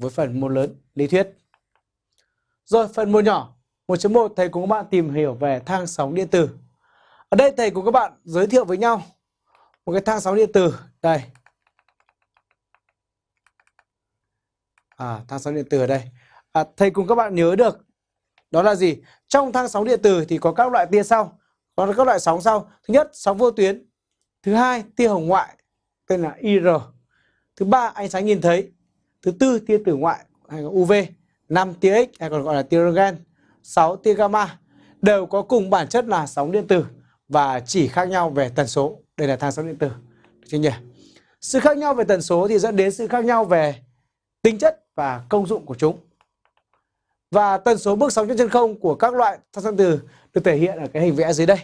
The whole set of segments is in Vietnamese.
với phần môn lớn lý thuyết. Rồi phần môn nhỏ 1.1 thầy cùng các bạn tìm hiểu về thang sóng điện tử. Ở đây thầy cùng các bạn giới thiệu với nhau một cái thang sóng điện tử đây. À, thang sóng điện tử ở đây. À, thầy cùng các bạn nhớ được đó là gì? Trong thang sóng điện tử thì có các loại tia sau, có các loại sóng sau. Thứ nhất, sóng vô tuyến. Thứ hai, tia hồng ngoại tên là IR. Thứ ba, ánh sáng nhìn thấy. Thứ tư, tia tử ngoại hay là UV. 5 tia X hay còn gọi là tia röntgen. 6 tia gamma đều có cùng bản chất là sóng điện tử và chỉ khác nhau về tần số. Đây là thang sóng điện tử. Được chưa nhỉ? Sự khác nhau về tần số thì dẫn đến sự khác nhau về tính chất và công dụng của chúng. Và tần số bước sóng trên chân không của các loại thang sóng điện tử được thể hiện ở cái hình vẽ dưới đây.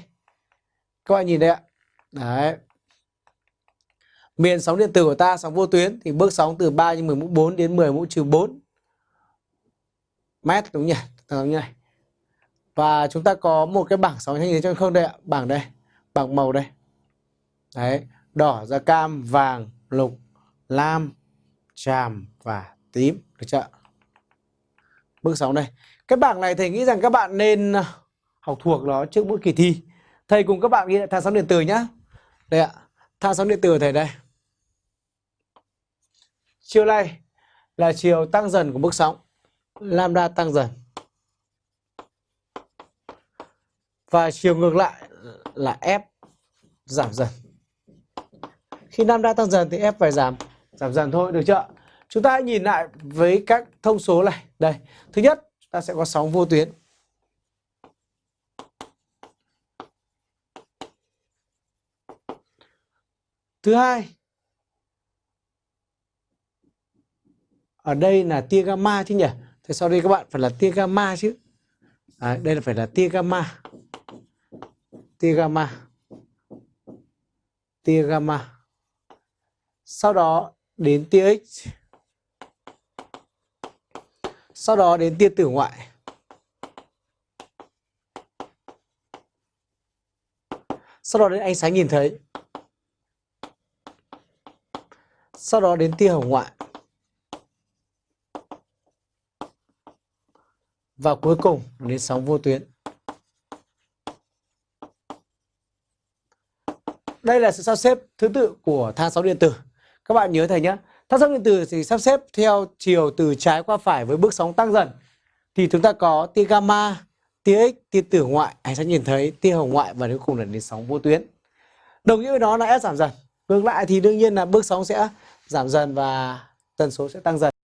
Các bạn nhìn đây ạ. Đấy. Miền sóng điện tử của ta sóng vô tuyến thì bước sóng từ 3 nhân 10 mũ 4 đến 10 mũ trừ 4 mét đúng nhỉ? Đúng như này. Và chúng ta có một cái bảng sóng như thế không đây ạ, bảng đây, bảng màu đây. Đấy, đỏ da cam, vàng, lục, lam, tràm và tím, được chưa? Bước sóng đây. Cái bảng này thầy nghĩ rằng các bạn nên ờ, học thuộc nó trước mỗi kỳ thi. Thầy cùng các bạn ghi lại thang sóng điện tử nhá. Đây ạ, thang sóng điện tử thầy đây. Chiều này là chiều tăng dần của mức sóng. Lambda tăng dần. Và chiều ngược lại là F giảm dần. Khi lambda tăng dần thì F phải giảm giảm dần thôi, được chưa? Chúng ta hãy nhìn lại với các thông số này. Đây, thứ nhất, ta sẽ có sóng vô tuyến. Thứ hai, ở đây là tia gamma chứ nhỉ? Thế sau đây các bạn phải là tia gamma chứ. à, đây là phải là tia gamma. Tia gamma. Tia gamma. Sau đó đến tia X. Sau đó đến tia tử ngoại. Sau đó đến ánh sáng nhìn thấy. Sau đó đến tia hồng ngoại. Và cuối cùng đến sóng vô tuyến. Đây là sự sắp xếp thứ tự của thang sóng điện tử. Các bạn nhớ thầy nhé. Thang sóng điện tử thì sắp xếp theo chiều từ trái qua phải với bước sóng tăng dần. Thì chúng ta có tia gamma, tia X, tia tử ngoại, anh sẽ nhìn thấy, tia hồng ngoại và cuối cùng là đến sóng vô tuyến. Đồng nghĩa với nó là S giảm dần. Ngược lại thì đương nhiên là bước sóng sẽ giảm dần và tần số sẽ tăng dần.